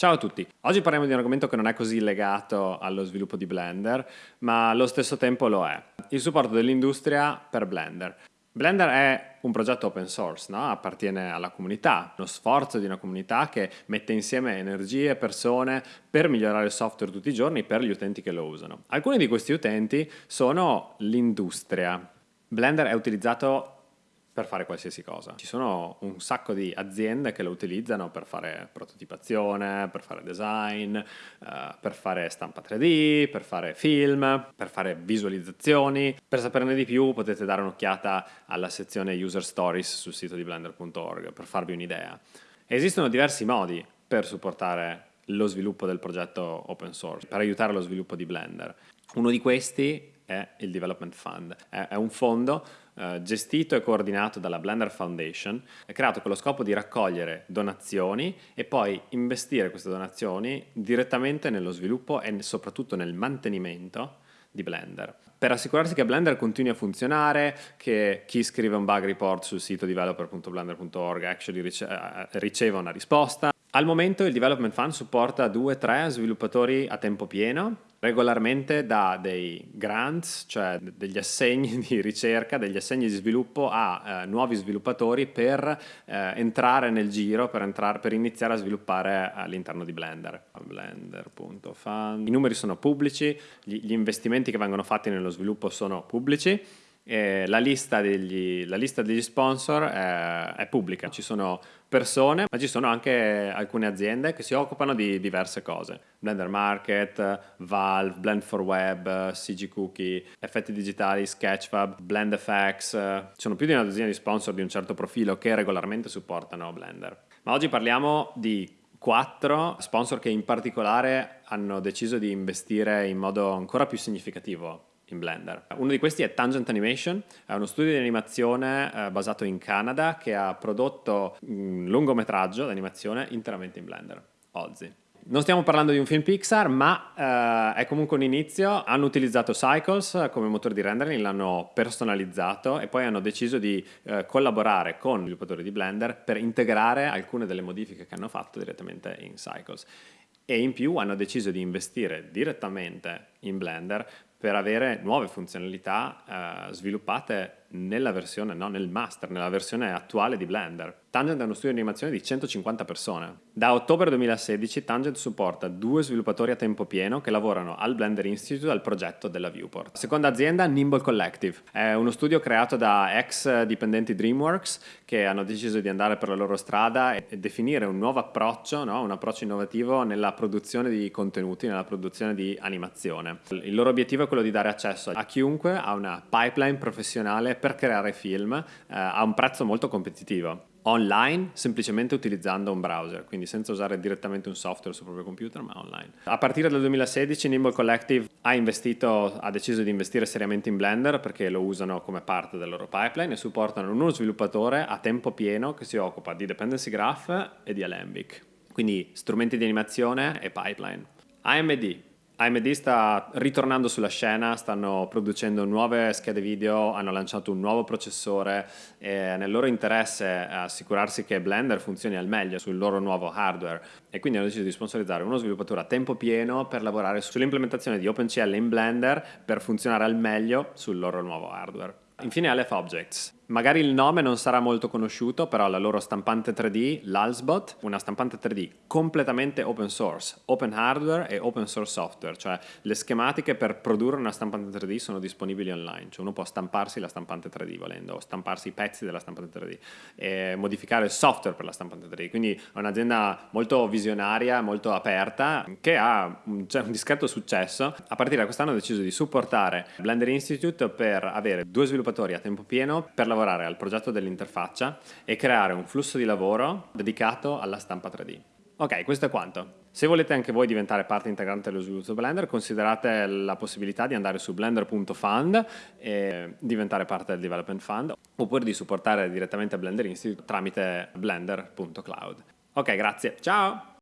Ciao a tutti, oggi parliamo di un argomento che non è così legato allo sviluppo di Blender, ma allo stesso tempo lo è. Il supporto dell'industria per Blender. Blender è un progetto open source, no? appartiene alla comunità, uno sforzo di una comunità che mette insieme energie persone per migliorare il software tutti i giorni per gli utenti che lo usano. Alcuni di questi utenti sono l'industria. Blender è utilizzato per fare qualsiasi cosa. Ci sono un sacco di aziende che lo utilizzano per fare prototipazione, per fare design, uh, per fare stampa 3D, per fare film, per fare visualizzazioni. Per saperne di più potete dare un'occhiata alla sezione User Stories sul sito di blender.org per farvi un'idea. Esistono diversi modi per supportare lo sviluppo del progetto open source, per aiutare lo sviluppo di Blender. Uno di questi è il Development Fund. È, un fondo eh, gestito e coordinato dalla Blender Foundation, è creato con lo scopo di raccogliere donazioni e poi investire queste donazioni direttamente nello sviluppo e soprattutto nel mantenimento di Blender. Per assicurarsi che Blender continui a funzionare, che chi scrive un bug report sul sito developer.blender.org actually eh, riceva una risposta. Al momento il Development Fund supporta 2-3 sviluppatori a tempo pieno regolarmente dà dei grants, cioè degli assegni di ricerca, degli assegni di sviluppo a eh, nuovi sviluppatori per eh, entrare nel giro, per, entrare, per, iniziare a sviluppare all'interno di Blender. Blender.fund. I numeri sono pubblici, gli, gli investimenti che vengono fatti nello sviluppo sono pubblici eh, la, lista degli, la, lista degli, sponsor è, è, pubblica, ci sono persone, ma ci sono anche alcune aziende che si occupano di diverse cose. Blender Market, Valve, Blend for Web, CG Cookie, Effetti Digitali, Sketchfab, BlendFX, ci sono più di una dozzina di sponsor di un certo profilo che regolarmente supportano Blender. Ma oggi parliamo di quattro sponsor che in particolare hanno deciso di investire in modo ancora più significativo in Blender. Uno di questi è Tangent Animation, è uno studio di animazione eh, basato in Canada che ha prodotto un lungometraggio di animazione interamente in Blender, Ozzy. Non stiamo parlando di un film Pixar, ma eh, è comunque un inizio. Hanno utilizzato Cycles come motore di rendering, l'hanno personalizzato e poi hanno deciso di eh, collaborare con gli sviluppatori di Blender per integrare alcune delle modifiche che hanno fatto direttamente in Cycles. E in più hanno deciso di investire direttamente in Blender per avere nuove funzionalità eh, sviluppate nella versione, no, nel master, nella versione attuale di Blender. Tangent è uno studio di animazione di 150 persone. Da ottobre 2016 Tangent supporta due sviluppatori a tempo pieno che lavorano al Blender Institute al progetto della Viewport. Seconda azienda, Nimble Collective. È uno studio creato da ex dipendenti DreamWorks che hanno deciso di andare per la loro strada e definire un nuovo approccio, no? un approccio innovativo nella produzione di contenuti, nella produzione di animazione. Il loro obiettivo è quello di dare accesso a chiunque a una pipeline professionale per creare film eh, a un prezzo molto competitivo online semplicemente utilizzando un browser, quindi senza usare direttamente un software sul proprio computer, ma online. A partire dal 2016 Nimble Collective ha, investito, ha deciso di investire seriamente in Blender perché lo usano come parte del loro pipeline e supportano uno sviluppatore a tempo pieno che si occupa di Dependency Graph e di Alembic, quindi strumenti di animazione e pipeline. AMD AMD sta ritornando sulla scena, stanno producendo nuove schede video, hanno lanciato un nuovo processore e nel loro interesse assicurarsi che Blender funzioni al meglio sul loro nuovo hardware e quindi hanno deciso di sponsorizzare uno sviluppatore a tempo pieno per lavorare sull'implementazione di OpenCL in Blender per funzionare al meglio sul loro nuovo hardware. Infine Aleph Objects. Magari il nome non sarà molto conosciuto, però la loro stampante 3D, l'Alsbot, una stampante 3D completamente open source, open hardware e open source software, cioè le schematiche per produrre una stampante 3D sono disponibili online, cioè uno può stamparsi la stampante 3D volendo, o stamparsi i pezzi della stampante 3D e modificare il software per la stampante 3D, quindi è un'azienda molto visionaria, molto aperta, che ha un, cioè, un discreto successo. A partire da quest'anno ha deciso di supportare Blender Institute per avere due sviluppatori a tempo pieno per lavorare lavorare al progetto dell'interfaccia e creare un flusso di lavoro dedicato alla stampa 3D. Ok, questo è quanto. Se volete anche voi diventare parte integrante dello sviluppo Blender, considerate la possibilità di andare su blender.fund e diventare parte del Development Fund, oppure di supportare direttamente Blender Institute tramite blender.cloud. Ok, grazie. Ciao!